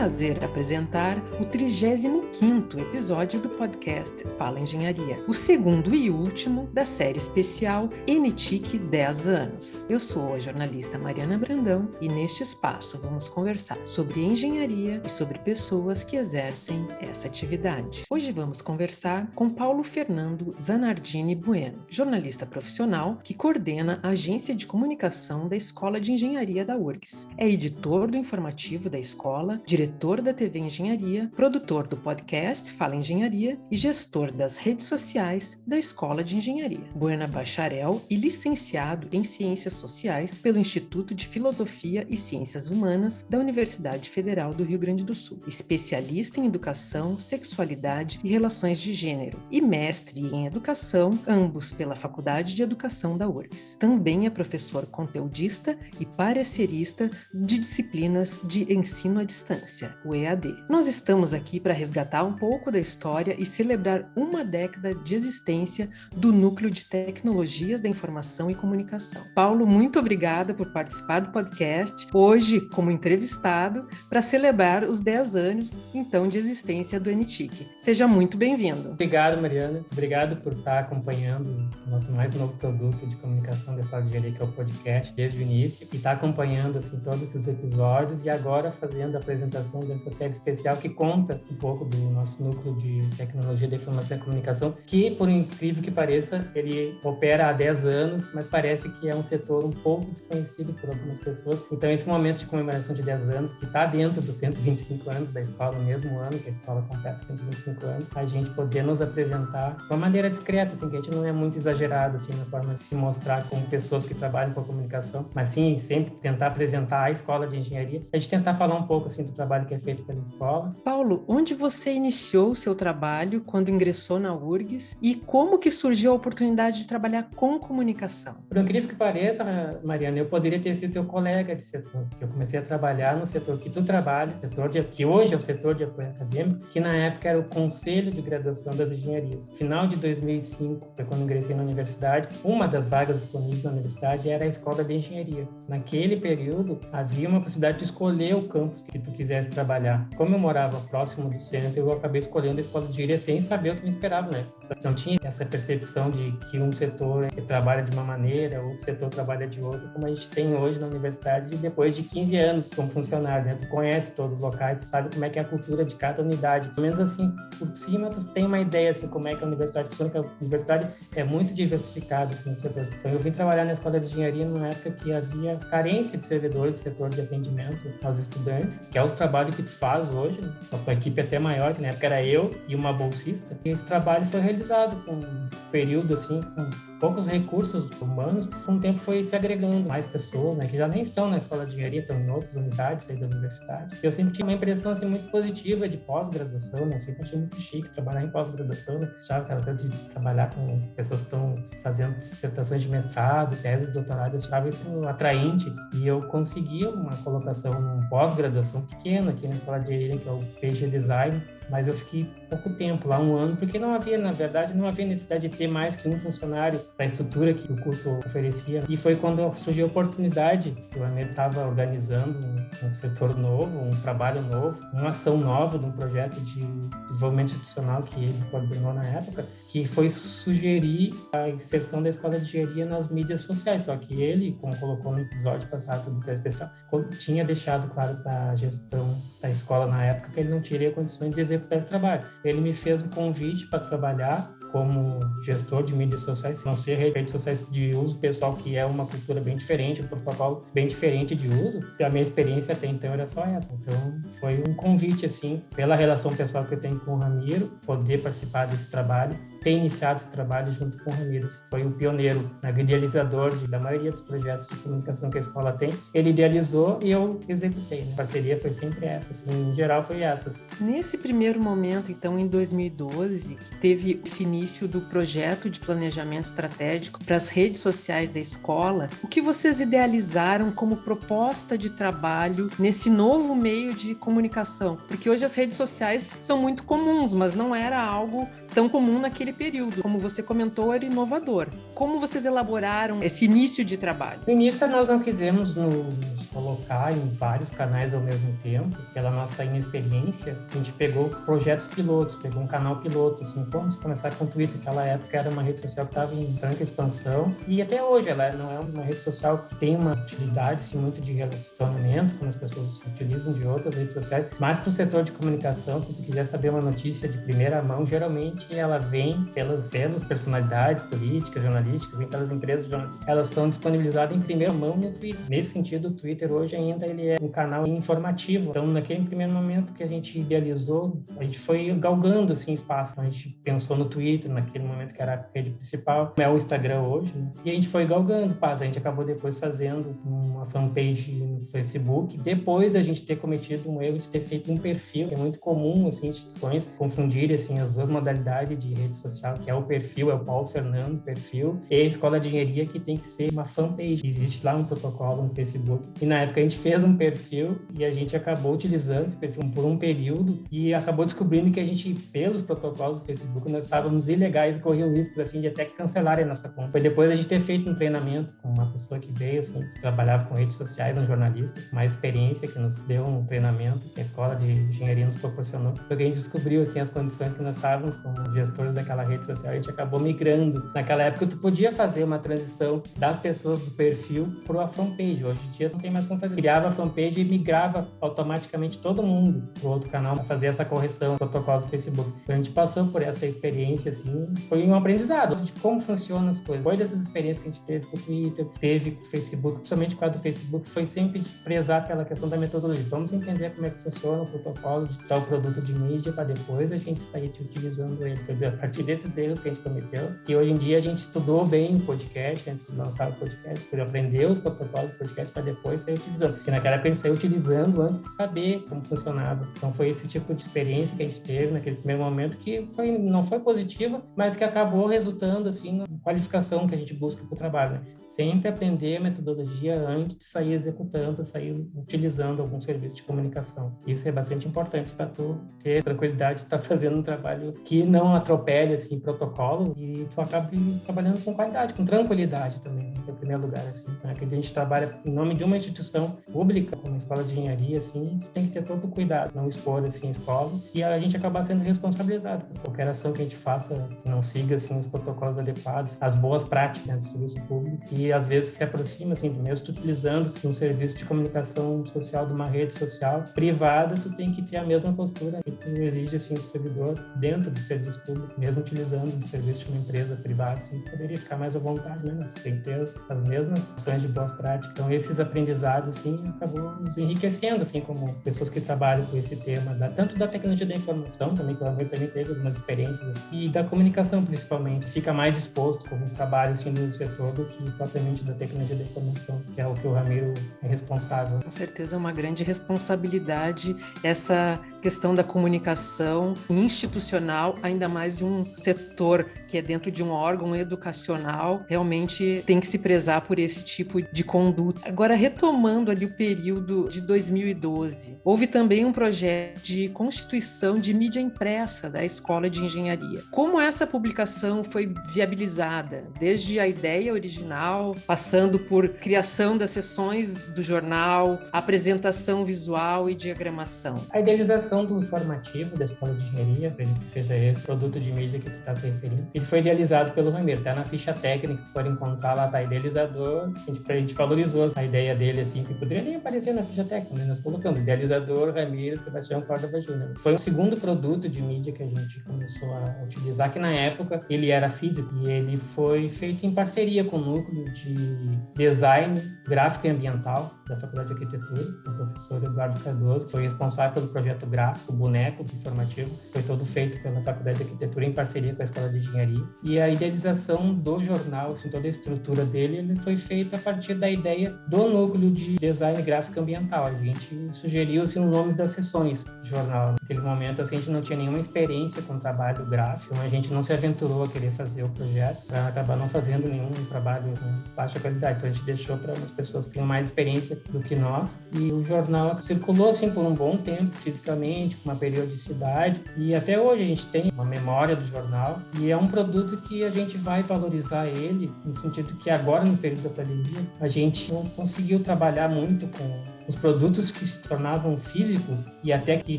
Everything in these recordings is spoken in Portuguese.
prazer apresentar o 35º episódio do podcast Fala Engenharia, o segundo e último da série especial NTIC 10 anos. Eu sou a jornalista Mariana Brandão e neste espaço vamos conversar sobre engenharia e sobre pessoas que exercem essa atividade. Hoje vamos conversar com Paulo Fernando Zanardini Bueno, jornalista profissional que coordena a agência de comunicação da Escola de Engenharia da URGS. É editor do informativo da escola, diretor da TV Engenharia, produtor do podcast Fala Engenharia e gestor das redes sociais da Escola de Engenharia. Buena bacharel e licenciado em Ciências Sociais pelo Instituto de Filosofia e Ciências Humanas da Universidade Federal do Rio Grande do Sul. Especialista em Educação, Sexualidade e Relações de Gênero e mestre em Educação, ambos pela Faculdade de Educação da URGS. Também é professor conteudista e parecerista de disciplinas de ensino à distância o EAD. Nós estamos aqui para resgatar um pouco da história e celebrar uma década de existência do Núcleo de Tecnologias da Informação e Comunicação. Paulo, muito obrigada por participar do podcast, hoje como entrevistado, para celebrar os 10 anos, então, de existência do NTIC. Seja muito bem-vindo. Obrigado, Mariana. Obrigado por estar acompanhando o nosso mais novo produto de comunicação da Escola de que é o podcast, desde o início, e estar acompanhando, assim, todos esses episódios e agora fazendo a apresentação dessa série especial que conta um pouco do nosso núcleo de tecnologia da informação e comunicação, que, por incrível que pareça, ele opera há 10 anos, mas parece que é um setor um pouco desconhecido por algumas pessoas. Então, esse momento de comemoração de 10 anos, que está dentro dos 125 anos da escola, no mesmo ano que a escola completa 125 anos, a gente poder nos apresentar de uma maneira discreta, assim, que a gente não é muito exagerado assim, na forma de se mostrar como pessoas que trabalham com a comunicação, mas sim sempre tentar apresentar a escola de engenharia, a gente tentar falar um pouco assim do trabalho que é feito pela escola. Paulo, onde você iniciou o seu trabalho quando ingressou na URGS e como que surgiu a oportunidade de trabalhar com comunicação? Por incrível que pareça, Mariana, eu poderia ter sido teu colega de setor, que eu comecei a trabalhar no setor que tu trabalha, setor de, que hoje é o setor de apoio acadêmico, que na época era o Conselho de Graduação das Engenharias. Final de 2005, foi quando ingressei na universidade, uma das vagas disponíveis na universidade era a Escola de Engenharia. Naquele período, havia uma possibilidade de escolher o campus que tu quisesse trabalhar. Como eu morava próximo do centro, eu acabei escolhendo a escola de engenharia sem saber o que me esperava, né? Não tinha essa percepção de que um setor trabalha de uma maneira, outro setor trabalha de outra, como a gente tem hoje na universidade, depois de 15 anos como funcionário, né? Tu conhece todos os locais, tu sabe como é que é a cultura de cada unidade. Pelo menos assim, por cima, tu tem uma ideia, assim, como é que a universidade funciona, que a universidade é muito diversificada, assim, no setor. Então, eu vim trabalhar na escola de engenharia numa época que havia carência de servidores do setor de atendimento aos estudantes, que é o trabalho que tu faz hoje, a equipe é até maior, que na época era eu e uma bolsista, esse trabalho foi realizado com um período assim, com poucos recursos humanos, com o tempo foi se agregando mais pessoas, né, que já nem estão na escola de engenharia, estão em outras unidades aí da universidade. Eu sempre tinha uma impressão assim muito positiva de pós-graduação, né, eu sempre achei muito chique trabalhar em pós-graduação, né, já aquela coisa de trabalhar com pessoas que estão fazendo dissertações de mestrado, tese de doutorado, eu achava isso atraente e eu conseguia uma colocação num pós-graduação pequena aqui na escola de engenharia, que é o PG Design, mas eu fiquei pouco tempo lá, um ano, porque não havia, na verdade, não havia necessidade de ter mais que um funcionário para a estrutura que o curso oferecia. E foi quando surgiu a oportunidade, o AME estava organizando um, um, setor novo, um trabalho novo, uma ação nova de um projeto de desenvolvimento institucional que ele coordenou na época, que foi sugerir a inserção da escola de engenharia nas mídias sociais. Só que ele, como colocou no episódio passado do especial, tinha deixado claro para a gestão da escola na época que ele não teria condições de executar esse trabalho. Ele me fez um convite para trabalhar como gestor de mídias sociais, não ser redes sociais de uso pessoal, que é uma cultura bem diferente, um protocolo bem diferente de uso. A minha experiência até então era só essa. Então, foi um convite, assim, pela relação pessoal que eu tenho com o Ramiro, poder participar desse trabalho ter iniciado esse trabalho junto com o Ramírez. Foi o pioneiro, né, idealizador de, da maioria dos projetos de comunicação que a escola tem. Ele idealizou e eu executei. Né? A parceria foi sempre essa, assim, em geral foi essa. Assim. Nesse primeiro momento, então, em 2012, teve esse início do projeto de planejamento estratégico para as redes sociais da escola. O que vocês idealizaram como proposta de trabalho nesse novo meio de comunicação? Porque hoje as redes sociais são muito comuns, mas não era algo tão comum naquele período. Como você comentou, era inovador. Como vocês elaboraram esse início de trabalho? No início, nós não quisemos nos colocar em vários canais ao mesmo tempo. Pela nossa inexperiência, a gente pegou projetos pilotos, pegou um canal piloto, assim, fomos começar com o Twitter. Naquela época era uma rede social que estava em franca expansão e até hoje ela não é uma rede social que tem uma utilidade assim, muito de relacionamentos, como as pessoas utilizam de outras redes sociais, mas para o setor de comunicação, se tu quiser saber uma notícia de primeira mão, geralmente ela vem pelas, pelas personalidades políticas, jornalísticas, vem pelas empresas jornalísticas. Elas são disponibilizadas em primeira mão no Twitter. Nesse sentido, o Twitter hoje ainda ele é um canal informativo. Então, naquele primeiro momento que a gente idealizou, a gente foi galgando assim espaço. A gente pensou no Twitter, naquele momento que era a rede principal, é o Instagram hoje, né? e a gente foi galgando, paz. A gente acabou depois fazendo uma fanpage no Facebook, depois da gente ter cometido um erro de ter feito um perfil, que é muito comum, assim, instituições confundirem, assim, as duas modalidades de rede social, que é o perfil, é o Paulo Fernando perfil, e a Escola de Engenharia, que tem que ser uma fanpage. Existe lá um protocolo no Facebook, e na época a gente fez um perfil, e a gente acabou utilizando esse perfil por um período, e acabou descobrindo que a gente, pelos protocolos do Facebook, nós estávamos ilegais e corriam riscos, assim, de até cancelarem a nossa conta. Foi depois a gente ter feito um treinamento com uma pessoa que veio, assim, trabalhava com redes sociais, um jornalista, mais experiência, que nos deu um treinamento que a escola de engenharia nos proporcionou, porque a gente descobriu, assim, as condições que nós estávamos como gestores daquela rede social, a gente acabou migrando. Naquela época, tu podia fazer uma transição das pessoas do perfil para a fanpage. Hoje em dia, não tem mais como fazer. Criava a fanpage e migrava automaticamente todo mundo para outro canal para fazer essa correção, protocolos do Facebook. Então, a gente passou por essa experiência, assim, foi um aprendizado de como funcionam as coisas. Foi dessas experiências que a gente teve com o Twitter, teve com o Facebook, principalmente com a do Facebook, foi sempre prezar pela questão da metodologia. Vamos entender como é que funciona o protocolo de tal produto de mídia para depois a gente sair utilizando ele. Foi a partir desses erros que a gente cometeu. E hoje em dia a gente estudou bem o podcast antes de lançar o podcast, por aprender os protocolos do podcast para depois sair utilizando. Porque naquela época a gente saiu utilizando antes de saber como funcionava. Então foi esse tipo de experiência que a gente teve naquele primeiro momento que foi, não foi positiva, mas que acabou resultando assim na qualificação que a gente busca para o trabalho. Né? Sempre aprender a metodologia antes de sair executando, sair utilizando algum serviço de comunicação. Isso é bastante importante para tu ter tranquilidade de estar tá fazendo um trabalho que não atropele assim protocolos e tu acabe trabalhando com qualidade, com tranquilidade também, em primeiro lugar assim. Né? Que a gente trabalha em nome de uma instituição pública, como a escola de engenharia, assim, tem que ter todo o cuidado, não expor assim a escola e a gente acabar sendo responsabilizado por qualquer ação que a gente faça, não siga assim os protocolos adequados, as boas práticas né, do serviço público e às vezes se aproxima assim do mesmo utilizando um serviço de comunicação social de uma rede social privada, tu tem que ter a mesma postura que tu exige assim do servidor dentro do serviço público, mesmo utilizando o serviço de uma empresa privada, assim, poderia ficar mais à vontade, né? Tu tem que ter as mesmas ações de boas práticas. Então esses aprendizados assim acabou nos enriquecendo assim como pessoas que trabalham com esse tema, da, tanto da tecnologia da informação também, que Amor também teve algumas experiências assim, e da comunicação principalmente, fica mais exposto como trabalho assim no setor do que propriamente da tecnologia da informação, que é o que o Ramiro é responsável. Com certeza é uma grande responsabilidade essa questão da comunicação institucional, ainda mais de um setor que é dentro de um órgão educacional, realmente tem que se prezar por esse tipo de conduta. Agora, retomando ali o período de 2012, houve também um projeto de constituição de mídia impressa da Escola de Engenharia. Como essa publicação foi viabilizada? Desde a ideia original, passando por criação das sessões do jornal, apresentação visual e diagramação. A idealização do informativo da Escola de Engenharia, que seja esse produto de mídia que tu está se referindo, ele foi idealizado pelo Ramiro, tá na ficha técnica, que for encontrar lá, tá idealizador, a gente, a gente valorizou a ideia dele, assim, que poderia nem aparecer na ficha técnica, né? nós colocamos idealizador, Ramiro, Sebastião Córdoba Júnior. Foi o segundo produto de mídia que a gente começou a utilizar, que na época ele era físico e ele foi feito em parceria com o núcleo de design gráfico e ambiental da Faculdade de Arquitetura, o professor Eduardo Cardoso, que foi responsável pelo projeto gráfico, boneco informativo, foi todo feito pela Faculdade de Arquitetura em parceria com a Escola de Engenharia. E a idealização do jornal, assim, toda a estrutura dele ele foi feito a partir da ideia do núcleo de design gráfico ambiental. A gente sugeriu assim, os nomes das sessões do jornal. Naquele momento assim, a gente não tinha nenhuma experiência com trabalho gráfico, a gente não se aventurou a querer fazer o projeto para acabar não fazendo nenhum trabalho baixa qualidade. Então a gente deixou para as pessoas que tinham mais experiência do que nós. E o jornal circulou assim por um bom tempo, fisicamente, com uma periodicidade. E até hoje a gente tem uma memória do jornal e é um produto que a gente vai valorizar ele, no sentido que agora, no período da pandemia, a gente não conseguiu trabalhar muito com os produtos que se tornavam físicos e até que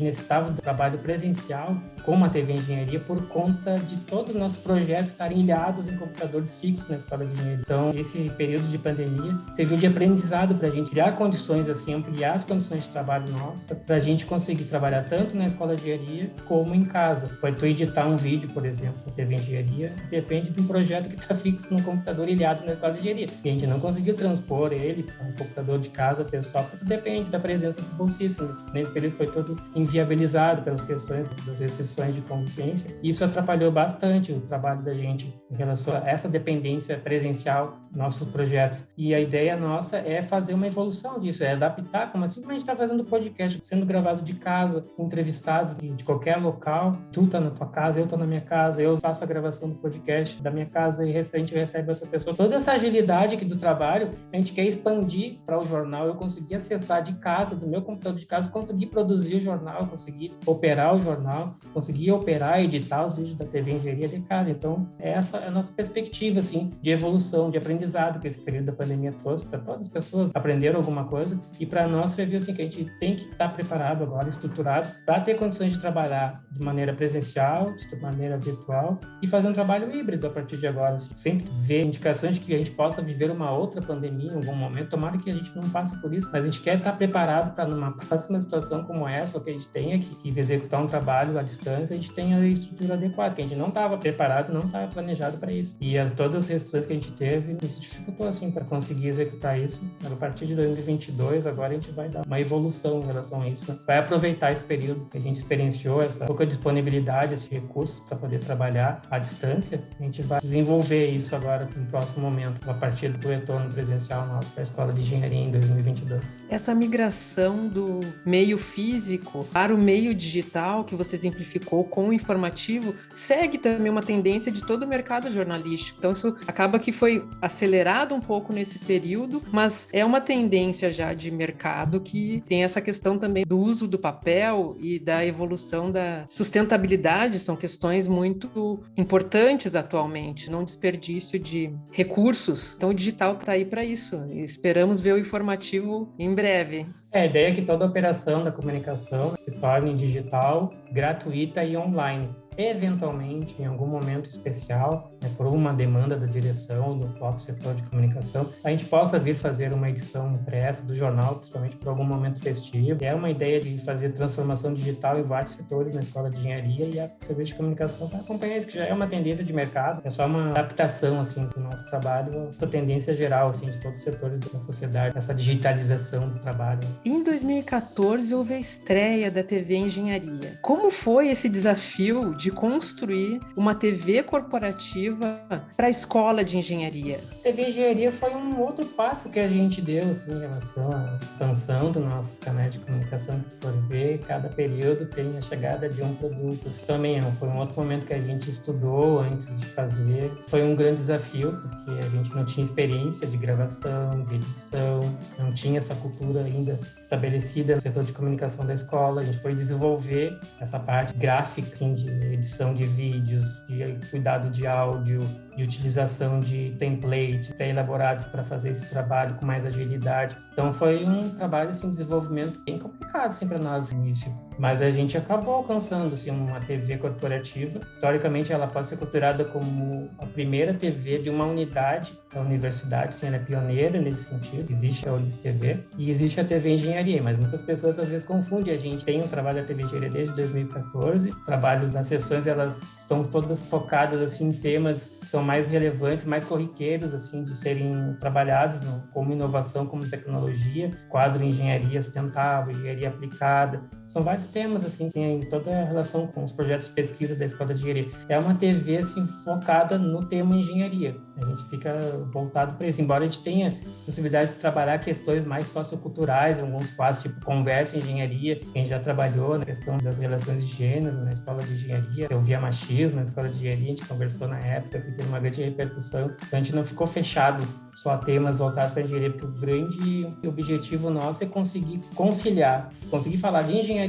necessitavam do trabalho presencial, como a TV Engenharia, por conta de todos os nossos projetos estarem ilhados em computadores fixos na Escola de Engenharia. Então, esse período de pandemia serviu de aprendizado para a gente criar condições, assim, ampliar as condições de trabalho nossa, para a gente conseguir trabalhar tanto na Escola de Engenharia como em casa. Pode tu editar um vídeo, por exemplo, na TV Engenharia, depende de um projeto que está fixo no computador ilhado na Escola de Engenharia. E a gente não conseguiu transpor ele para um computador de casa pessoal, porque depende da presença do bolsista. Nesse período foi todo inviabilizado pelas questões das restrições de convivência. Isso atrapalhou bastante o trabalho da gente em relação a essa dependência presencial nossos projetos. E a ideia nossa é fazer uma evolução disso, é adaptar, como assim como a gente está fazendo podcast, sendo gravado de casa, entrevistados de qualquer local. Tu tá na tua casa, eu tô na minha casa, eu faço a gravação do podcast da minha casa e a gente recebe outra pessoa. Toda essa agilidade aqui do trabalho, a gente quer expandir para o jornal. Eu consegui acessar de casa, do meu computador de casa, consegui produzir o jornal, consegui operar o jornal, consegui operar editar os vídeos da TV Engenharia de casa. Então, essa é a nossa perspectiva, assim, de evolução, de aprendizado que esse período da pandemia trouxe para todas as pessoas, aprenderam alguma coisa e para nós foi assim que a gente tem que estar tá preparado agora, estruturado para ter condições de trabalhar de maneira presencial, de maneira virtual e fazer um trabalho híbrido a partir de agora. Assim, sempre ver indicações de que a gente possa viver uma outra pandemia em algum momento. Tomara que a gente não passe por isso, mas a gente quer estar tá preparado para numa próxima situação como essa, ou que a gente tenha que, que executar um trabalho à distância, a gente tenha a estrutura adequada, que a gente não estava preparado, não estava planejado para isso. E as todas as restrições que a gente teve nos dificultou assim para conseguir executar isso. A partir de 2022, agora a gente vai dar uma evolução em relação a isso. Né? Vai aproveitar esse período que a gente experienciou, essa pouca disponibilidade, esse recurso para poder trabalhar à distância. A gente vai desenvolver isso agora no próximo momento, a partir do retorno presencial nosso para a Escola de Engenharia em 2022. Essa migração do meio físico para o meio digital que você exemplificou com o informativo segue também uma tendência de todo o mercado jornalístico. Então isso acaba que foi acelerado um pouco nesse período, mas é uma tendência já de mercado que tem essa questão também do uso do papel e da evolução da sustentabilidade, são questões muito importantes atualmente, não desperdício de recursos. Então o digital está aí para isso. Esperamos ver o informativo em breve. É, a ideia é que toda operação da comunicação se torne digital, gratuita e online eventualmente, em algum momento especial, né, por uma demanda da direção do próprio setor de comunicação, a gente possa vir fazer uma edição impressa do jornal, principalmente por algum momento festivo. É uma ideia de fazer transformação digital em vários setores na escola de engenharia e a serviço de comunicação para acompanhar isso, que já é uma tendência de mercado, é só uma adaptação assim do nosso trabalho, essa tendência geral assim de todos os setores da sociedade, essa digitalização do trabalho. Em 2014 houve a estreia da TV Engenharia. Como foi esse desafio de construir uma TV corporativa para a escola de engenharia. TV Engenharia foi um outro passo que a gente deu assim, em relação à expansão dos nossos canais de comunicação que se for ver, cada período tem a chegada de um produto. Assim, também é foi um outro momento que a gente estudou antes de fazer. Foi um grande desafio, porque a gente não tinha experiência de gravação, de edição, não tinha essa cultura ainda estabelecida no setor de comunicação da escola. A gente foi desenvolver essa parte gráfica assim, de edição de vídeos, de cuidado de áudio, áudio, de utilização de templates pré-elaborados para fazer esse trabalho com mais agilidade. Então foi um trabalho assim, de desenvolvimento bem complicado assim, para nós no início. Mas a gente acabou alcançando assim, uma TV corporativa. Historicamente, ela pode ser considerada como a primeira TV de uma unidade da universidade, assim, ela é pioneira nesse sentido. Existe a Ulis TV e existe a TV Engenharia, mas muitas pessoas às vezes confundem. A gente tem um trabalho da TV Engenharia desde 2014. O trabalho das sessões, elas são todas focadas assim, em temas que são mais relevantes, mais corriqueiros, assim, de serem trabalhados no, como inovação, como tecnologia, quadro engenharia sustentável, engenharia aplicada, são vários temas, assim, tem toda a relação com os projetos de pesquisa da Escola de Engenharia. É uma TV, assim, focada no tema engenharia. A gente fica voltado para isso, embora a gente tenha possibilidade de trabalhar questões mais socioculturais, alguns quadros, tipo conversa engenharia, quem já trabalhou na questão das relações de gênero na Escola de Engenharia, eu via machismo na Escola de Engenharia, a gente conversou na época, assim, teve uma grande repercussão. Então, a gente não ficou fechado só a temas voltados para engenharia, porque o grande objetivo nosso é conseguir conciliar, conseguir falar de engenharia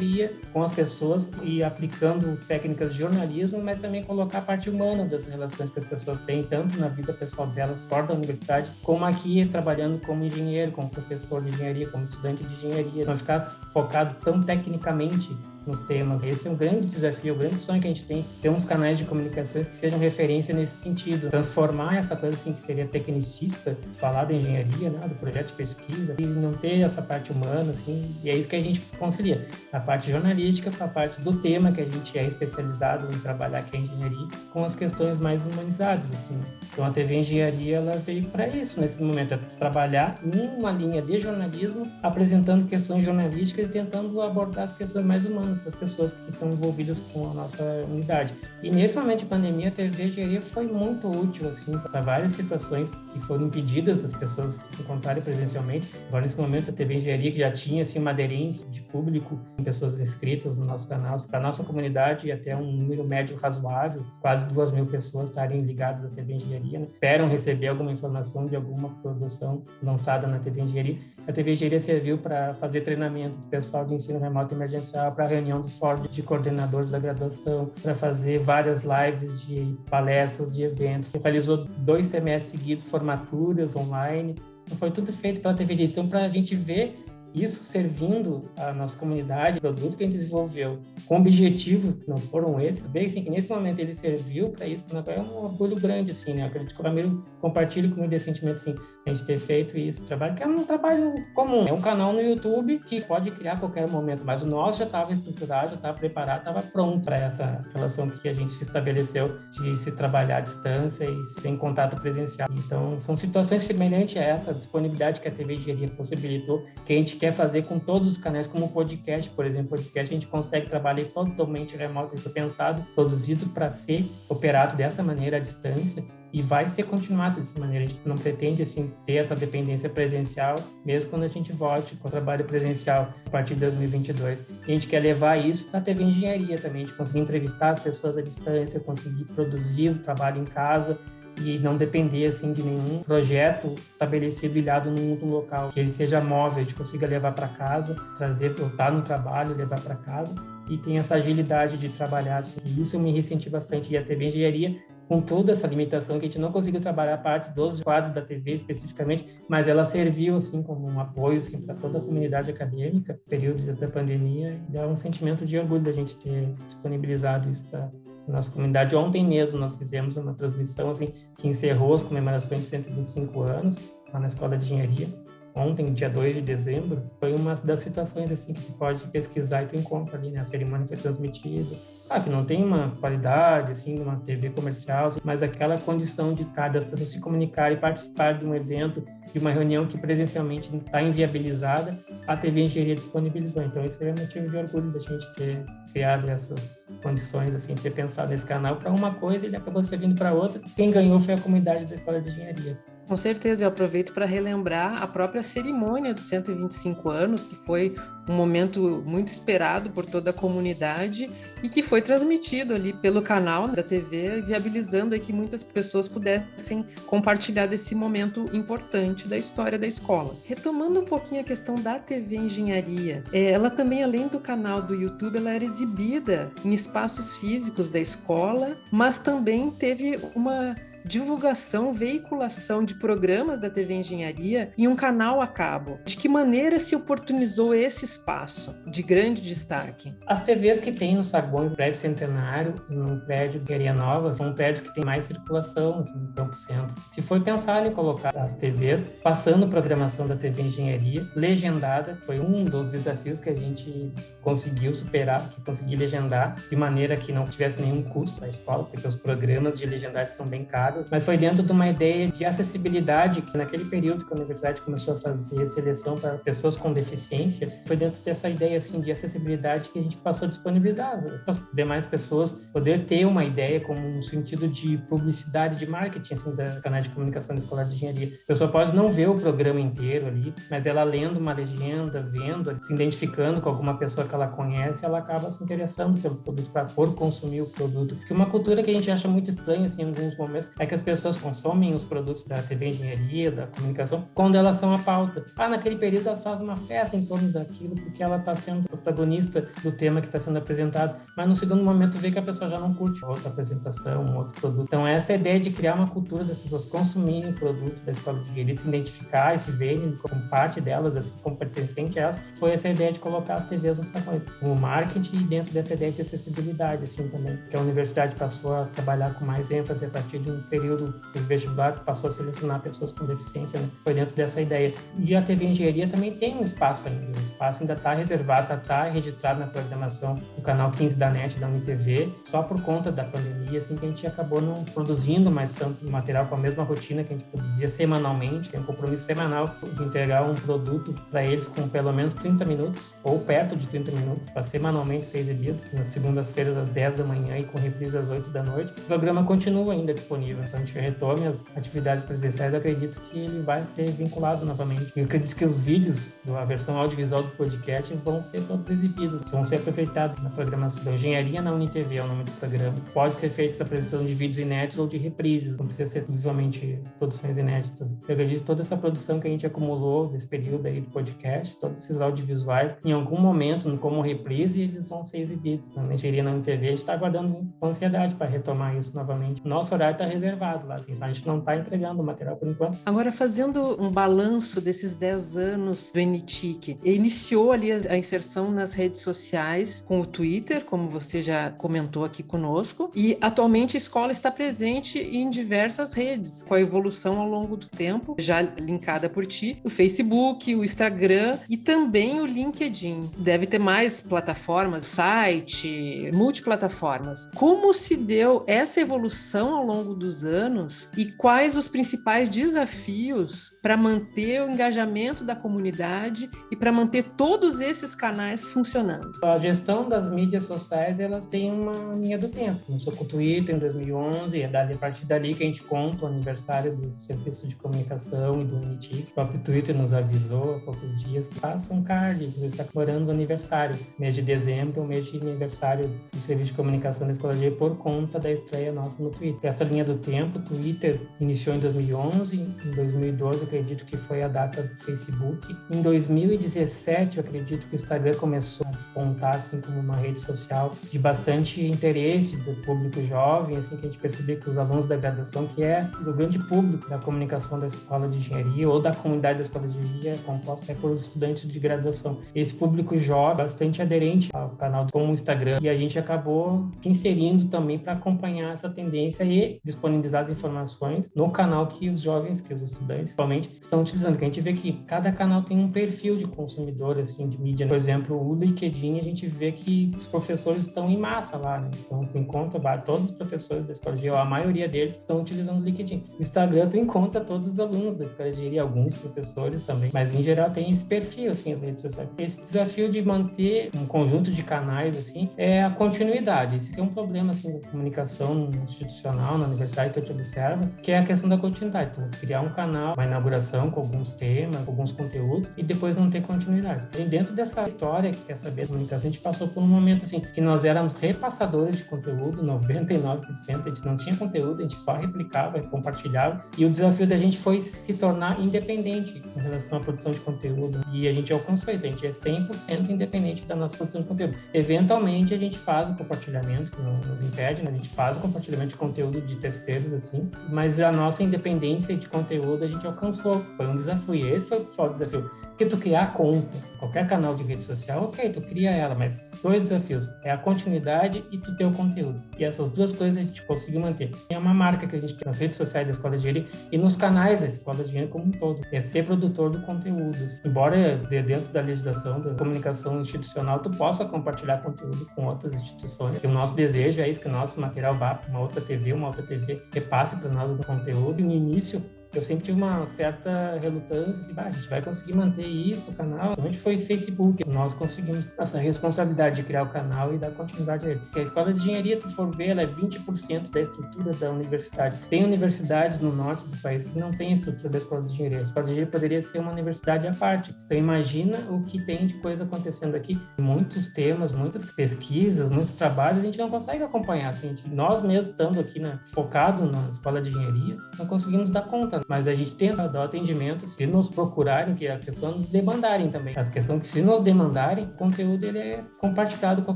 com as pessoas e aplicando técnicas de jornalismo, mas também colocar a parte humana das relações que as pessoas têm, tanto na vida pessoal delas fora da universidade, como aqui trabalhando como engenheiro, como professor de engenharia, como estudante de engenharia. Não ficar focado tão tecnicamente nos temas. Esse é um grande desafio, um grande sonho que a gente tem, ter uns canais de comunicações que sejam referência nesse sentido, transformar essa coisa assim que seria tecnicista, falar da engenharia, né, do projeto de pesquisa e não ter essa parte humana assim, e é isso que a gente concilia, a parte jornalística com a parte do tema que a gente é especializado em trabalhar que é engenharia, com as questões mais humanizadas assim. Então a TV Engenharia ela veio para isso nesse momento, é trabalhar numa linha de jornalismo, apresentando questões jornalísticas e tentando abordar as questões mais humanas das pessoas que estão envolvidas com a nossa unidade. E nesse momento de pandemia, a TV Engenharia foi muito útil assim para várias situações que foram impedidas das pessoas se encontrarem presencialmente. Agora, nesse momento, a TV Engenharia, que já tinha assim, uma aderência de público, pessoas inscritas no nosso canal, para a nossa comunidade e até um número médio razoável, quase duas mil pessoas estarem ligadas à TV Engenharia, né? esperam receber alguma informação de alguma produção lançada na TV Engenharia. A TV Engenharia serviu para fazer treinamento do pessoal de ensino remoto emergencial, para reunião dos fóruns de coordenadores da graduação, para fazer várias lives de palestras, de eventos. Realizou dois semestres seguidos, formaturas online. Então, foi tudo feito pela TV Gestão para a gente ver isso servindo a nossa comunidade, o produto que a gente desenvolveu, com objetivos que não foram esses, bem assim, que nesse momento ele serviu para isso, é um orgulho grande, assim, né? Eu acredito que o Ramiro compartilhe comigo esse sentimento, assim, a gente ter feito esse trabalho, que é um trabalho comum. É um canal no YouTube que pode criar a qualquer momento, mas o nosso já estava estruturado, já estava preparado, estava pronto para essa relação que a gente se estabeleceu de se trabalhar à distância e sem contato presencial. Então, são situações semelhantes a essa disponibilidade que a TV Engenharia possibilitou, que a gente quer fazer com todos os canais, como o podcast, por exemplo, podcast a gente consegue trabalhar totalmente remoto, isso é pensado, produzido para ser operado dessa maneira à distância e vai ser continuado dessa maneira. A gente não pretende assim ter essa dependência presencial, mesmo quando a gente volte com o trabalho presencial a partir de 2022. E a gente quer levar isso para a TV Engenharia também, gente conseguir entrevistar as pessoas à distância, conseguir produzir o trabalho em casa e não depender assim de nenhum projeto estabelecido ilhado num outro local, que ele seja móvel, a gente consiga levar para casa, trazer, voltar no trabalho, levar para casa e tem essa agilidade de trabalhar. Assim. Isso me ressenti bastante. E a TV Engenharia com toda essa limitação que a gente não conseguiu trabalhar a parte dos quadros da TV especificamente, mas ela serviu assim como um apoio assim para toda a comunidade acadêmica, período da pandemia, e dá um sentimento de orgulho da gente ter disponibilizado isso para nossa comunidade. Ontem mesmo nós fizemos uma transmissão assim que encerrou as comemorações de 125 anos lá na Escola de Engenharia ontem, dia 2 de dezembro, foi uma das situações assim que tu pode pesquisar e tu encontra ali, né? A cerimônia foi transmitida. Ah, que não tem uma qualidade, assim, de uma TV comercial, mas aquela condição de cada as pessoas se comunicarem e participar de um evento, de uma reunião que presencialmente está inviabilizada, a TV Engenharia disponibilizou. Então, isso é motivo de orgulho da gente ter criado essas condições, assim, ter pensado nesse canal para uma coisa e ele acabou servindo para outra. Quem ganhou foi a comunidade da Escola de Engenharia. Com certeza, eu aproveito para relembrar a própria cerimônia dos 125 anos, que foi um momento muito esperado por toda a comunidade e que foi transmitido ali pelo canal da TV, viabilizando que muitas pessoas pudessem compartilhar desse momento importante da história da escola. Retomando um pouquinho a questão da TV Engenharia, é, ela também, além do canal do YouTube, ela era exibida em espaços físicos da escola, mas também teve uma divulgação, veiculação de programas da TV Engenharia em um canal a cabo. De que maneira se oportunizou esse espaço de grande destaque? As TVs que tem nos saguões do prédio Centenário, no prédio Guerreira Nova, são prédios que têm mais circulação no Campo Centro. Se foi pensado em colocar as TVs passando programação da TV Engenharia, legendada, foi um dos desafios que a gente conseguiu superar, que conseguir legendar de maneira que não tivesse nenhum custo na escola, porque os programas de legendagem são bem caros mas foi dentro de uma ideia de acessibilidade que naquele período que a universidade começou a fazer seleção para pessoas com deficiência, foi dentro dessa ideia assim de acessibilidade que a gente passou a disponibilizar para as demais pessoas poder ter uma ideia como um sentido de publicidade, de marketing assim, da canal de comunicação da Escola de Engenharia. A pessoa pode não ver o programa inteiro ali, mas ela lendo uma legenda, vendo, se identificando com alguma pessoa que ela conhece, ela acaba se interessando pelo produto para por consumir o produto. Porque uma cultura que a gente acha muito estranha assim, em alguns momentos é que as pessoas consomem os produtos da TV Engenharia, da comunicação, quando elas são a pauta. Ah, naquele período elas fazem uma festa em torno daquilo porque ela está sendo protagonista do tema que está sendo apresentado, mas no segundo momento vê que a pessoa já não curte outra apresentação, outro produto. Então essa é ideia de criar uma cultura das pessoas consumirem o produto da escola de engenharia, se identificar e se verem como parte delas, assim como pertencente a elas, foi essa ideia de colocar as TVs nos salões. O marketing dentro dessa ideia de acessibilidade, assim, também, que a universidade passou a trabalhar com mais ênfase a partir de um período do vestibular passou a selecionar pessoas com deficiência, né? foi dentro dessa ideia. E a TV Engenharia também tem um espaço ainda, o espaço ainda está reservado, está registrado na programação do canal 15 da NET, da UniTV, só por conta da pandemia, assim, que a gente acabou não produzindo mais tanto material com a mesma rotina que a gente produzia semanalmente, tem um compromisso semanal de entregar um produto para eles com pelo menos 30 minutos, ou perto de 30 minutos, para semanalmente ser exibido, nas segundas-feiras às 10 da manhã e com reprise às 8 da noite. O programa continua ainda disponível, então a gente retome as atividades presenciais, acredito que ele vai ser vinculado novamente. Eu acredito que os vídeos, a versão audiovisual do podcast, vão ser todos exibidos, vão ser aproveitados na programação da Engenharia na UniTV, é o nome do programa. Pode ser feita essa apresentação de vídeos inéditos ou de reprises, não precisa ser exclusivamente produções inéditas. Eu acredito que toda essa produção que a gente acumulou nesse período aí do podcast, todos esses audiovisuais, em algum momento, como reprise, eles vão ser exibidos na Engenharia na UniTV. A gente está aguardando com ansiedade para retomar isso novamente. Nosso horário está reservado lá, assim, a gente não está entregando o material por enquanto. Agora, fazendo um balanço desses 10 anos do NTIC, iniciou ali a inserção nas redes sociais com o Twitter, como você já comentou aqui conosco, e atualmente a escola está presente em diversas redes, com a evolução ao longo do tempo, já linkada por ti, o Facebook, o Instagram e também o LinkedIn. Deve ter mais plataformas, site, multiplataformas. Como se deu essa evolução ao longo dos anos e quais os principais desafios para manter o engajamento da comunidade e para manter todos esses canais funcionando? A gestão das mídias sociais, elas têm uma linha do tempo. Começou com o Twitter em 2011, e é a partir dali que a gente conta o aniversário do Serviço de Comunicação e do NITIC. O próprio Twitter nos avisou há poucos dias que faça um card, você está comemorando o aniversário. Mês de dezembro, o mês de aniversário do Serviço de Comunicação da Escola G por conta da estreia nossa no Twitter. Essa linha do tempo, Twitter iniciou em 2011, em 2012 acredito que foi a data do Facebook. Em 2017, eu acredito que o Instagram começou a despontar assim como uma rede social de bastante interesse do público jovem, assim que a gente percebeu que os alunos da graduação, que é o grande público da comunicação da escola de engenharia ou da comunidade da escola de engenharia, é composta é por estudantes de graduação. Esse público jovem, bastante aderente ao canal como o Instagram, e a gente acabou se inserindo também para acompanhar essa tendência e disponibilizar as informações no canal que os jovens, que os estudantes, principalmente, estão utilizando. Que a gente vê que cada canal tem um perfil de consumidor, assim, de mídia. Né? Por exemplo, o LinkedIn, a gente vê que os professores estão em massa lá, né? Estão em conta, todos os professores da escola de a maioria deles estão utilizando o LinkedIn. O Instagram tem em conta todos os alunos da escola de alguns professores também, mas em geral tem esse perfil, assim, as redes sociais. Esse desafio de manter um conjunto de canais, assim, é a continuidade. Esse é um problema, assim, da comunicação institucional na universidade que eu te observo, que é a questão da continuidade. Então, criar um canal, uma inauguração com alguns temas, alguns conteúdos, e depois não ter continuidade. E dentro dessa história que quer saber a gente passou por um momento, assim, que nós éramos repassadores de conteúdo, 99%, a gente não tinha conteúdo, a gente só replicava e compartilhava, e o desafio da gente foi se tornar independente em relação à produção de conteúdo, e a gente alcançou isso, a gente é 100% independente da nossa produção de conteúdo. Eventualmente, a gente faz o compartilhamento, que não nos impede, né? a gente faz o compartilhamento de conteúdo de terceiros, assim, mas a nossa independência de conteúdo a gente alcançou, foi um desafio, esse foi o desafio Porque tu criar conta, qualquer canal de rede social, ok, tu cria ela, mas dois desafios, é a continuidade e tu ter o conteúdo. E essas duas coisas a gente conseguiu manter. É uma marca que a gente tem nas redes sociais da Escola de Engenharia e nos canais da Escola de Engenharia como um todo, é ser produtor do conteúdo. Embora dentro da legislação da comunicação institucional tu possa compartilhar conteúdo com outras instituições, e o nosso desejo é isso, que o nosso material vá para uma outra TV, uma outra TV repasse para nós o conteúdo e no início eu sempre tive uma certa relutância, assim, ah, a gente vai conseguir manter isso, o canal. Somente foi Facebook, nós conseguimos essa responsabilidade de criar o canal e dar continuidade a ele. Porque a escola de engenharia, tu for ver, ela é 20% da estrutura da universidade. Tem universidades no norte do país que não tem a estrutura da escola de engenharia. A escola de engenharia poderia ser uma universidade à parte. Então imagina o que tem de coisa acontecendo aqui. Muitos temas, muitas pesquisas, muitos trabalhos, a gente não consegue acompanhar. Assim, nós mesmos estando aqui né, focado na escola de engenharia, não conseguimos dar conta mas a gente tenta dar atendimento se nos procurarem, que é a questão de demandarem também. A questão que se nos demandarem, o conteúdo ele é compartilhado com a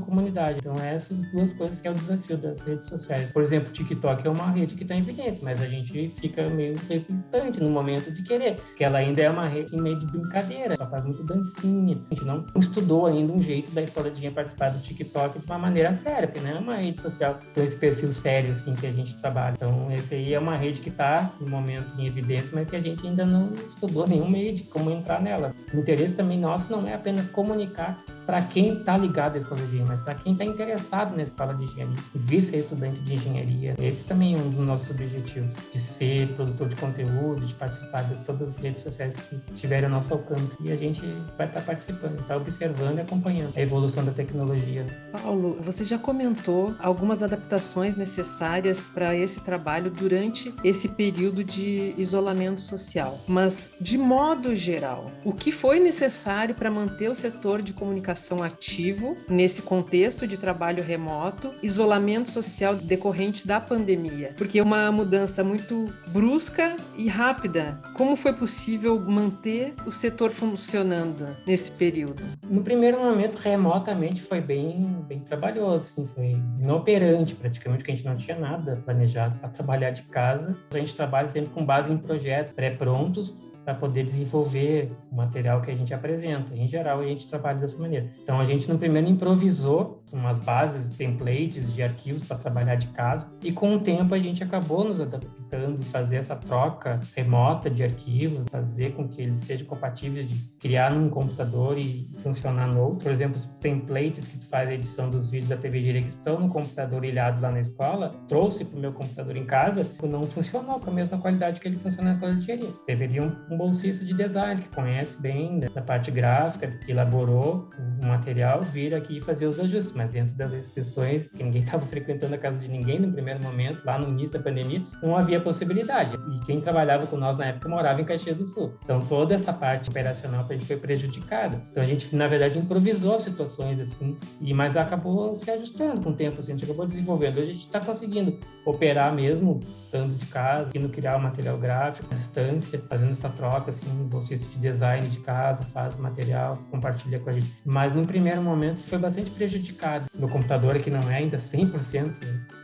comunidade. Então, é essas duas coisas que é o desafio das redes sociais. Por exemplo, o TikTok é uma rede que está em evidência, mas a gente fica meio resistente no momento de querer, porque ela ainda é uma rede meio de brincadeira, só faz muito dancinha. A gente não estudou ainda um jeito da escoladinha participar do TikTok de uma maneira séria, porque não é uma rede social com esse perfil sério assim que a gente trabalha. Então, esse aí é uma rede que está no momento em evidência mas que a gente ainda não estudou nenhum meio de como entrar nela. O interesse também nosso não é apenas comunicar para quem está ligado à escola de engenharia, mas para quem está interessado na escola de engenharia e vir ser estudante de engenharia. Esse também é um dos nossos objetivos, de ser produtor de conteúdo, de participar de todas as redes sociais que tiverem ao nosso alcance. E a gente vai estar tá participando, está observando e acompanhando a evolução da tecnologia. Paulo, você já comentou algumas adaptações necessárias para esse trabalho durante esse período de isolamento social, mas de modo geral, o que foi necessário para manter o setor de comunicação ativo nesse contexto de trabalho remoto, isolamento social decorrente da pandemia, porque é uma mudança muito brusca e rápida. Como foi possível manter o setor funcionando nesse período? No primeiro momento, remotamente foi bem, bem trabalhoso, assim, foi inoperante praticamente, porque a gente não tinha nada planejado para trabalhar de casa. A gente trabalha sempre com base em projetos pré-prontos para poder desenvolver o material que a gente apresenta. Em geral, a gente trabalha dessa maneira. Então, a gente no primeiro improvisou umas bases, templates de arquivos para trabalhar de casa e com o tempo a gente acabou nos adaptando, fazer essa troca remota de arquivos, fazer com que eles sejam compatíveis de criar num computador e funcionar no outro. Por exemplo, os templates que tu faz a edição dos vídeos da TV que estão no computador ilhado lá na escola, trouxe para o meu computador em casa, não funcionou com a mesma qualidade que ele funciona na escola de engenharia. Um bolsista de design, que conhece bem da parte gráfica, que elaborou o material, vir aqui e fazer os ajustes, mas dentro das restrições, que ninguém estava frequentando a casa de ninguém no primeiro momento, lá no início da pandemia, não havia possibilidade. E quem trabalhava com nós na época morava em Caxias do Sul. Então, toda essa parte operacional a gente foi prejudicada. Então, a gente, na verdade, improvisou situações assim, e mas acabou se ajustando com o tempo, assim, a gente acabou desenvolvendo. Hoje a gente está conseguindo operar mesmo, estando de casa, conseguindo criar o material gráfico à distância, fazendo essa troca troca, assim, bolsista de design de casa, faz material, compartilha com a gente. Mas no primeiro momento foi bastante prejudicado. Meu computador aqui não é ainda 100%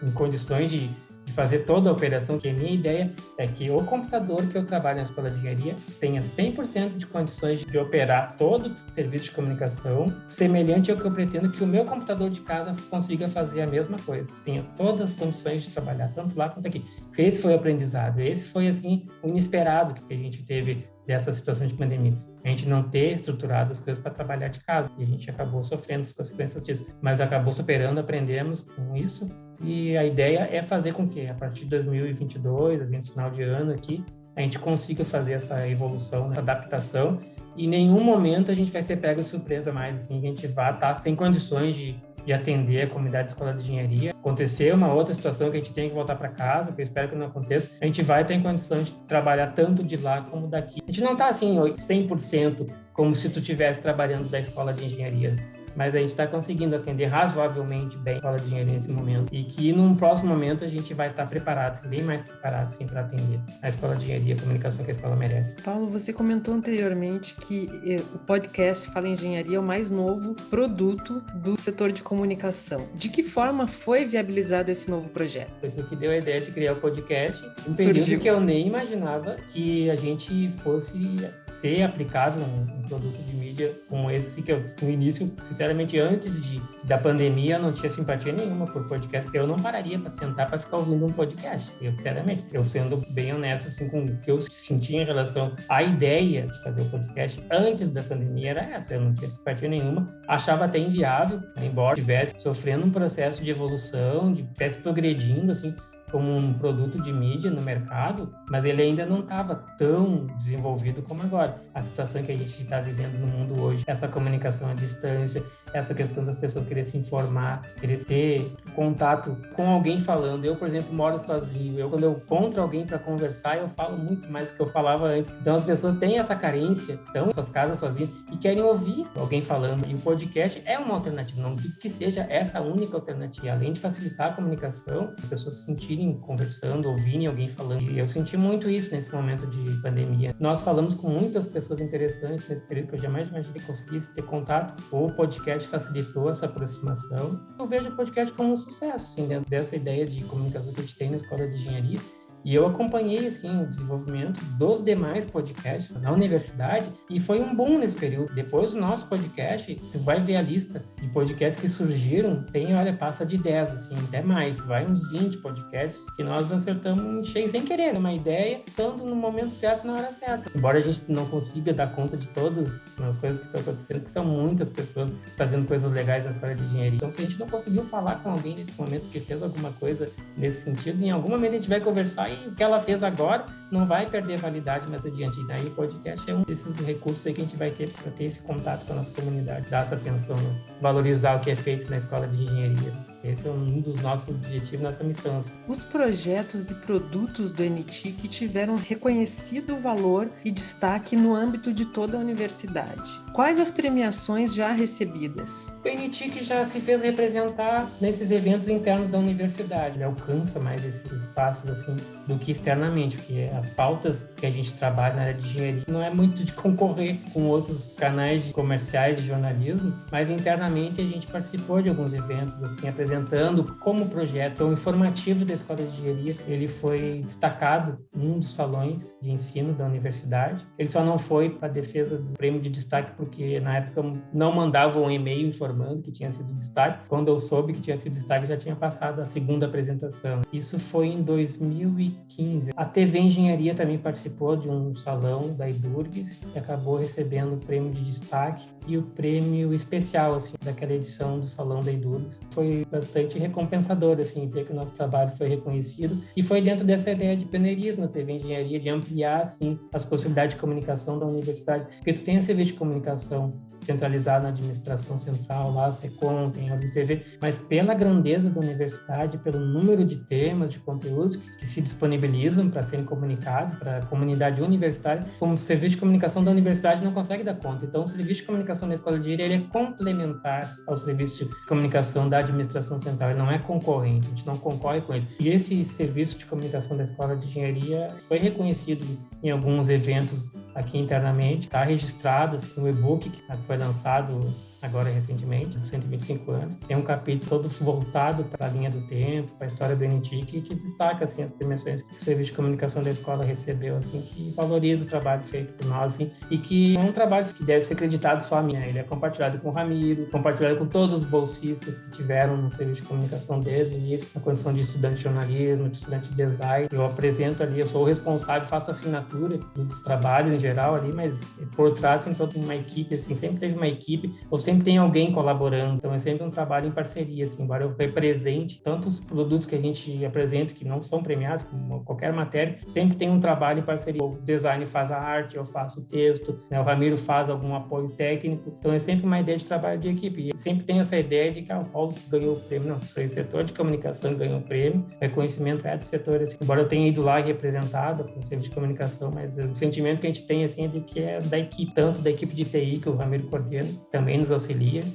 em condições de de fazer toda a operação, que a minha ideia é que o computador que eu trabalho na escola de engenharia tenha 100% de condições de operar todo o serviço de comunicação, semelhante ao que eu pretendo que o meu computador de casa consiga fazer a mesma coisa. Tenha todas as condições de trabalhar, tanto lá quanto aqui. Esse foi o aprendizado, esse foi, assim, o inesperado que a gente teve dessa situação de pandemia. A gente não ter estruturado as coisas para trabalhar de casa. E a gente acabou sofrendo as consequências disso. Mas acabou superando, aprendemos com isso. E a ideia é fazer com que, a partir de 2022, assim, no final de ano aqui, a gente consiga fazer essa evolução, essa adaptação. E em nenhum momento a gente vai ser pego de surpresa mais, assim, a gente vai estar sem condições de de atender a comunidade escolar de engenharia. Aconteceu uma outra situação que a gente tem que voltar para casa, que eu espero que não aconteça, a gente vai ter condições de trabalhar tanto de lá como daqui. A gente não está assim 100% como se tu estivesse trabalhando da escola de engenharia. Mas a gente está conseguindo atender razoavelmente bem a escola de engenharia nesse momento e que num próximo momento a gente vai estar tá preparado, assim, bem mais preparado assim, para atender a escola de engenharia e comunicação que a escola merece. Paulo, você comentou anteriormente que eh, o podcast Fala Engenharia é o mais novo produto do setor de comunicação. De que forma foi viabilizado esse novo projeto? Foi o que deu a ideia de criar o podcast, um período Surgiu. que eu nem imaginava que a gente fosse ser aplicado num, produto de mídia como esse, assim, que eu, no início, sinceramente, antes de, da pandemia, eu não tinha simpatia nenhuma por podcast, eu não pararia para sentar para ficar ouvindo um podcast, eu, sinceramente. Eu sendo bem honesto, assim, com o que eu sentia em relação à ideia de fazer o podcast antes da pandemia era essa, eu não tinha simpatia nenhuma, achava até inviável, embora estivesse sofrendo um processo de evolução, de estivesse progredindo, assim, como um produto de mídia no mercado, mas ele ainda não estava tão desenvolvido como agora. A situação que a gente está vivendo no mundo hoje, essa comunicação à distância, essa questão das pessoas querer se informar, querer ter contato com alguém falando. Eu, por exemplo, moro sozinho. Eu, quando eu encontro alguém para conversar, eu falo muito mais do que eu falava antes. Então, as pessoas têm essa carência, estão em suas casas sozinhas e querem ouvir alguém falando. E o podcast é uma alternativa. Não digo que seja essa única alternativa. Além de facilitar a comunicação, as pessoas se sentirem conversando, ouvirem alguém falando. E eu senti muito isso nesse momento de pandemia. Nós falamos com muitas pessoas interessantes nesse período que eu jamais imaginei que conseguisse ter contato. O podcast facilitou essa aproximação. Eu vejo o podcast como um sucesso, assim, dentro dessa ideia de comunicação que a gente tem na escola de engenharia e eu acompanhei assim o desenvolvimento dos demais podcasts na universidade e foi um boom nesse período. Depois do nosso podcast, tu vai ver a lista de podcasts que surgiram, tem, olha, passa de 10 assim, até mais, vai uns 20 podcasts que nós acertamos cheio sem querer, uma ideia, estando no momento certo, na hora certa. Embora a gente não consiga dar conta de todas as coisas que estão acontecendo, que são muitas pessoas fazendo coisas legais na história de engenharia. Então, se a gente não conseguiu falar com alguém nesse momento que fez alguma coisa nesse sentido, em algum momento a gente vai conversar o que ela fez agora não vai perder validade mais adiante. E daí o podcast é um desses recursos aí que a gente vai ter para ter esse contato com a nossa comunidade, dar essa atenção, valorizar o que é feito na escola de engenharia. Esse é um dos nossos objetivos, nossa missão. Os projetos e produtos do NTIC tiveram reconhecido valor e destaque no âmbito de toda a universidade. Quais as premiações já recebidas? O NTIC já se fez representar nesses eventos internos da universidade. Ele alcança mais esses espaços assim do que externamente, porque as pautas que a gente trabalha na área de engenharia não é muito de concorrer com outros canais comerciais de jornalismo, mas internamente a gente participou de alguns eventos assim apresentando apresentando como projeto informativo da Escola de Engenharia. Ele foi destacado em um dos salões de ensino da universidade. Ele só não foi para a defesa do prêmio de destaque porque na época não mandavam um e-mail informando que tinha sido destaque. Quando eu soube que tinha sido destaque, já tinha passado a segunda apresentação. Isso foi em 2015. A TV Engenharia também participou de um salão da Idurgs e acabou recebendo o prêmio de destaque e o prêmio especial assim daquela edição do salão da Idurgs. Foi bastante recompensador, assim, ver que o nosso trabalho foi reconhecido. E foi dentro dessa ideia de pioneirismo, teve engenharia, de ampliar, assim, as possibilidades de comunicação da universidade. Porque tu tem a de comunicação centralizado na administração central, lá, SECOM, tem a TV, mas pela grandeza da universidade, pelo número de temas, de conteúdos que, se disponibilizam para serem comunicados para a comunidade universitária, como serviço de comunicação da universidade não consegue dar conta. Então, o serviço de comunicação da Escola de Direito ele é complementar ao serviço de comunicação da administração Central, ele não é concorrente, a gente não concorre com isso. E esse serviço de comunicação da Escola de Engenharia foi reconhecido em alguns eventos aqui internamente, está registrado assim, e-book que foi lançado agora recentemente, 125 anos. Tem um capítulo todo voltado para a linha do tempo, para a história do NTIC, que destaca assim as premiações que o Serviço de Comunicação da escola recebeu, assim, que valoriza o trabalho feito por nós, assim, e que é um trabalho que deve ser acreditado só a mim. Ele é compartilhado com o Ramiro, compartilhado com todos os bolsistas que tiveram no Serviço de Comunicação desde o início, na condição de estudante de jornalismo, de estudante de design. Eu apresento ali, eu sou o responsável, faço assinatura dos trabalhos em geral ali, mas por trás tem toda uma equipe, assim, sempre teve uma equipe, ou sempre sempre tem alguém colaborando, então é sempre um trabalho em parceria, assim, embora eu represente tantos produtos que a gente apresenta que não são premiados, como qualquer matéria, sempre tem um trabalho em parceria. O design faz a arte, eu faço o texto, né? o Ramiro faz algum apoio técnico, então é sempre uma ideia de trabalho de equipe. E sempre tem essa ideia de que ah, o Paulo ganhou o prêmio, não, foi o setor de comunicação ganhou o prêmio, reconhecimento é do setor, assim. embora eu tenha ido lá representado com o serviço de comunicação, mas o sentimento que a gente tem, assim, é de que é da equipe, tanto da equipe de TI, que o Ramiro coordena, também nos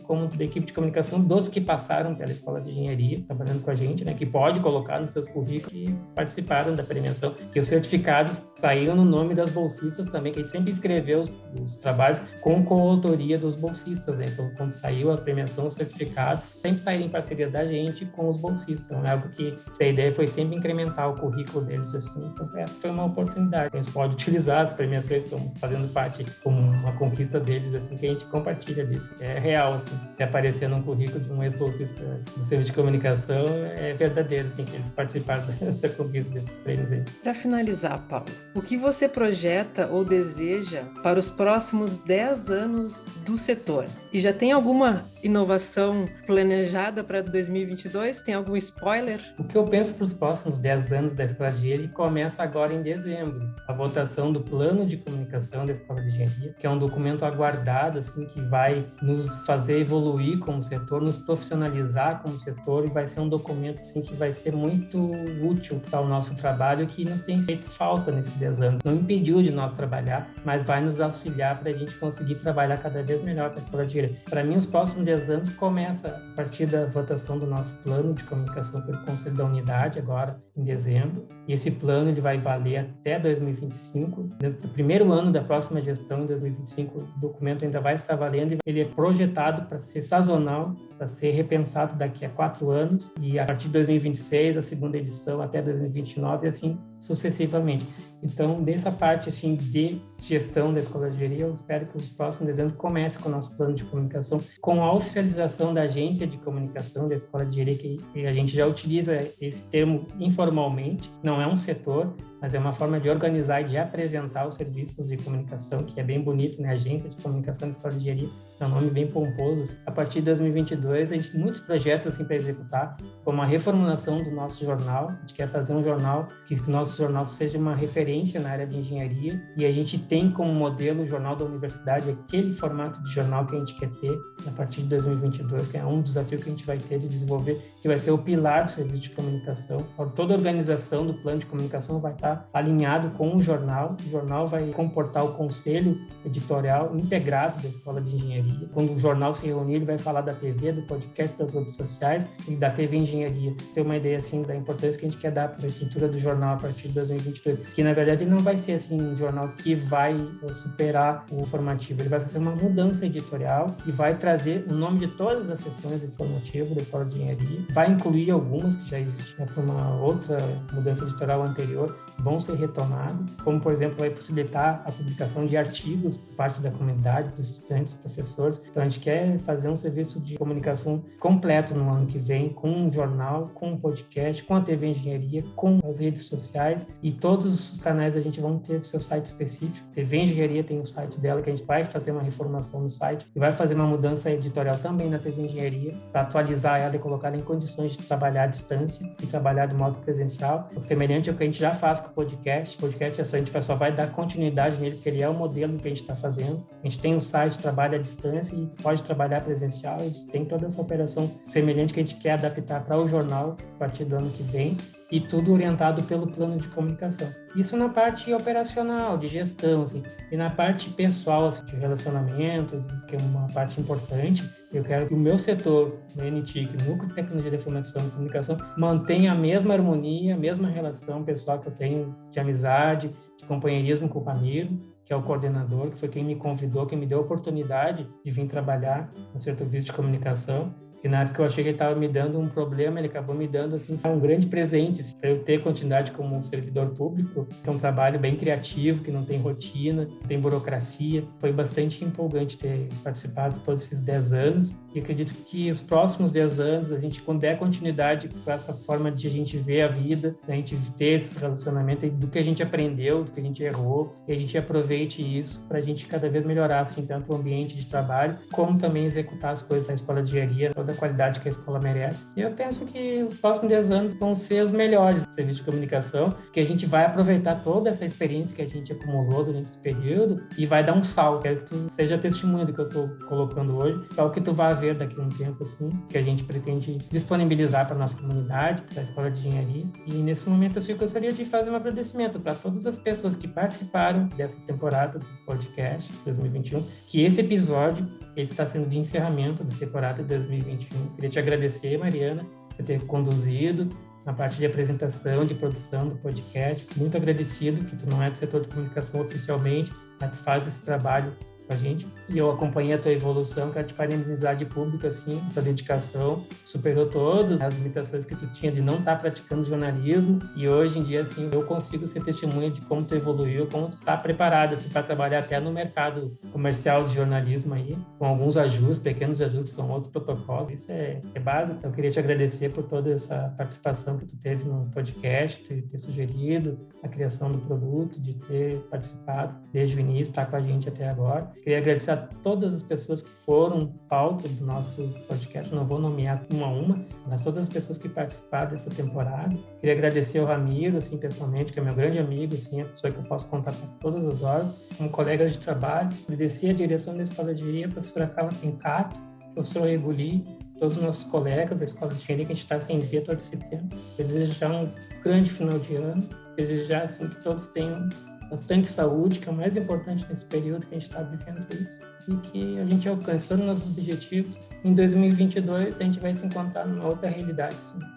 como da equipe de comunicação dos que passaram pela escola de engenharia, trabalhando com a gente, né, que pode colocar nos seus currículos e participaram da premiação, que os certificados saíram no nome das bolsistas também, que a gente sempre escreveu os, os trabalhos com coautoria dos bolsistas, né? então quando saiu a premiação, os certificados sempre saíram em parceria da gente com os bolsistas, então é algo que a ideia foi sempre incrementar o currículo deles, assim, então essa foi uma oportunidade, a gente pode utilizar as premiações como fazendo parte, como uma conquista deles, assim, que a gente compartilha disso, é real, assim, se aparecer num currículo de um ex-bolsista do serviço de comunicação, é verdadeiro, assim, que eles participaram da, conquista desses prêmios aí. Para finalizar, Paulo, o que você projeta ou deseja para os próximos 10 anos do setor? E já tem alguma inovação planejada para 2022? Tem algum spoiler? O que eu penso para os próximos 10 anos da Escola de Engenharia começa agora em dezembro. A votação do Plano de Comunicação da Escola de Engenharia, que é um documento aguardado, assim, que vai nos fazer evoluir como setor, nos profissionalizar como setor e vai ser um documento, assim, que vai ser muito útil para o nosso trabalho que nos tem feito falta nesses 10 anos. Não impediu de nós trabalhar, mas vai nos auxiliar para a gente conseguir trabalhar cada vez melhor para a Escola Engenharia. Para mim, os próximos 10 anos começa a partir da votação do nosso plano de comunicação pelo Conselho da Unidade, agora em dezembro. E esse plano ele vai valer até 2025. No primeiro ano da próxima gestão, em 2025, o documento ainda vai estar valendo. Ele é projetado para ser sazonal, para ser repensado daqui a quatro anos. E a partir de 2026, a segunda edição, até 2029, e assim sucessivamente. Então, dessa parte assim de gestão da escola de engenharia, eu espero que os próximos dezenas comecem com o nosso plano de comunicação, com a oficialização da agência de comunicação da escola de engenharia, que a gente já utiliza esse termo informalmente, não é um setor, mas é uma forma de organizar e de apresentar os serviços de comunicação, que é bem bonito, né? Agência de Comunicação da Escola de Engenharia, é um nome bem pomposo. A partir de 2022, a gente tem muitos projetos assim para executar, como a reformulação do nosso jornal. A gente quer fazer um jornal que o nosso jornal seja uma referência na área de engenharia e a gente tem como modelo o jornal da universidade aquele formato de jornal que a gente quer ter a partir de 2022, que é um desafio que a gente vai ter de desenvolver, que vai ser o pilar do serviço de comunicação. Toda a organização do plano de comunicação vai estar alinhado com o jornal. O jornal vai comportar o conselho editorial integrado da Escola de Engenharia. Quando o jornal se reunir, ele vai falar da TV, do podcast, das redes sociais e da TV Engenharia. Ter uma ideia assim da importância que a gente quer dar para a estrutura do jornal a partir de 2022, que na verdade ele não vai ser assim um jornal que vai superar o formativo, ele vai fazer uma mudança editorial e vai trazer o nome de todas as sessões informativas da Escola de Engenharia, vai incluir algumas que já existiam para uma outra mudança editorial anterior, vão ser retomados, como, por exemplo, vai possibilitar a publicação de artigos por parte da comunidade, dos estudantes, dos professores. Então, a gente quer fazer um serviço de comunicação completo no ano que vem, com um jornal, com um podcast, com a TV Engenharia, com as redes sociais e todos os canais a gente vão ter seu site específico. A TV Engenharia tem o site dela, que a gente vai fazer uma reformação no site e vai fazer uma mudança editorial também na TV Engenharia, para atualizar ela e colocar ela em condições de trabalhar à distância e trabalhar de modo presencial, semelhante ao que a gente já faz podcast. O podcast é só, a gente só vai dar continuidade nele, porque ele é o modelo que a gente está fazendo. A gente tem um site, trabalha à distância e pode trabalhar presencial. A gente tem toda essa operação semelhante que a gente quer adaptar para o jornal a partir do ano que vem e tudo orientado pelo plano de comunicação. Isso na parte operacional, de gestão, assim, e na parte pessoal, assim, de relacionamento, que é uma parte importante. Eu quero que o meu setor, o NTIC, Núcleo de Tecnologia de Informação e Comunicação, mantenha a mesma harmonia, a mesma relação pessoal que eu tenho de amizade, de companheirismo com o Pamiro, que é o coordenador, que foi quem me convidou, quem me deu a oportunidade de vir trabalhar no serviço de comunicação que na época eu achei que ele estava me dando um problema, ele acabou me dando assim um grande presente assim, para eu ter continuidade como um servidor público, que é um trabalho bem criativo, que não tem rotina, tem burocracia. Foi bastante empolgante ter participado todos esses 10 anos e acredito que os próximos 10 anos a gente quando der continuidade com essa forma de a gente ver a vida, a gente ter esse relacionamento do que a gente aprendeu, do que a gente errou, e a gente aproveite isso para a gente cada vez melhorar assim tanto o ambiente de trabalho como também executar as coisas na escola de engenharia da qualidade que a escola merece. E eu penso que os próximos 10 anos vão ser os melhores do serviço de comunicação, que a gente vai aproveitar toda essa experiência que a gente acumulou durante esse período e vai dar um salto. Quero que tu seja testemunha do que eu estou colocando hoje, para o que tu vai ver daqui a um tempo, assim, que a gente pretende disponibilizar para nossa comunidade, para a Escola de Engenharia. E nesse momento, assim, eu gostaria de fazer um agradecimento para todas as pessoas que participaram dessa temporada do podcast 2021, que esse episódio esse está sendo de encerramento da temporada de 2021. Queria te agradecer, Mariana, por ter conduzido na parte de apresentação, de produção do podcast. Muito agradecido que tu não é do setor de comunicação oficialmente, mas tu faz esse trabalho com a gente. E eu acompanhei a tua evolução, quero te parabenizar de público, assim, tua dedicação. Superou todas as limitações que tu tinha de não estar tá praticando jornalismo. E hoje em dia, assim, eu consigo ser testemunha de como tu evoluiu, como tu está preparado, assim, para trabalhar até no mercado comercial de jornalismo aí, com alguns ajustes, pequenos ajustes, são outros protocolos. Isso é, é básico. Então, eu queria te agradecer por toda essa participação que tu teve no podcast, de ter sugerido a criação do produto, de ter participado desde o início, estar tá com a gente até agora. Queria agradecer a todas as pessoas que foram pauta do nosso podcast, não vou nomear uma a uma, mas todas as pessoas que participaram dessa temporada. Queria agradecer ao Ramiro, assim, pessoalmente, que é meu grande amigo, assim, a pessoa que eu posso contar com todas as horas, como colega de trabalho. Agradecer a direção da Escola de Engenharia, a professora Carla Fincato, o professor Reguli, todos os nossos colegas da Escola de Engenharia, que a gente está sem ver todo esse tempo. Eu desejar um grande final de ano, desejar, assim, que todos tenham bastante saúde, que é o mais importante nesse período que a gente está vivendo isso, e que a gente alcance todos os nossos objetivos. Em 2022, a gente vai se encontrar numa outra realidade.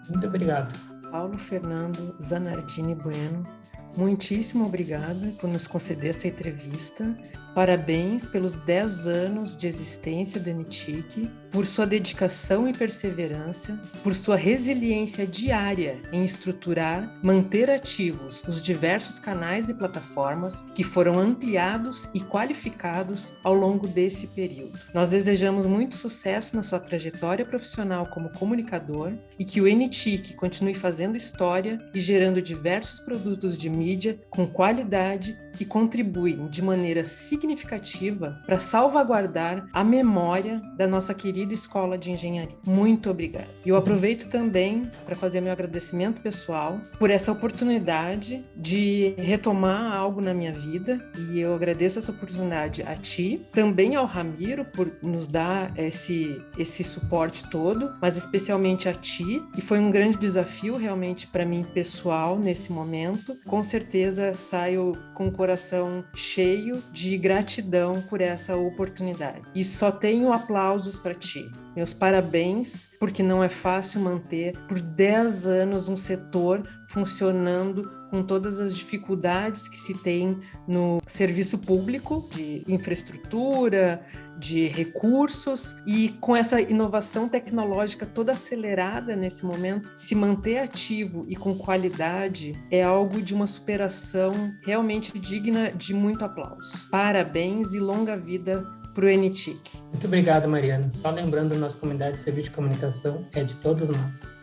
Muito obrigado. Paulo Fernando Zanardini Bueno, muitíssimo obrigada por nos conceder essa entrevista. Parabéns pelos 10 anos de existência do NTIC por sua dedicação e perseverança, por sua resiliência diária em estruturar, manter ativos os diversos canais e plataformas que foram ampliados e qualificados ao longo desse período. Nós desejamos muito sucesso na sua trajetória profissional como comunicador e que o NTIC continue fazendo história e gerando diversos produtos de mídia com qualidade que contribuem de maneira significativa para salvaguardar a memória da nossa querida Escola de Engenharia. Muito obrigada. E eu aproveito também para fazer meu agradecimento pessoal por essa oportunidade de retomar algo na minha vida e eu agradeço essa oportunidade a ti, também ao Ramiro por nos dar esse esse suporte todo, mas especialmente a ti, que foi um grande desafio realmente para mim pessoal nesse momento. Com certeza saio com o coração cheio de gratidão por essa oportunidade. E só tenho aplausos para ti. Meus parabéns, porque não é fácil manter por 10 anos um setor funcionando com todas as dificuldades que se tem no serviço público, de infraestrutura, de recursos e com essa inovação tecnológica toda acelerada nesse momento, se manter ativo e com qualidade é algo de uma superação realmente digna de muito aplauso. Parabéns e longa vida para o NTIC. Muito obrigado, Mariana. Só lembrando, nossa comunidade de serviço de comunicação é de todos nós.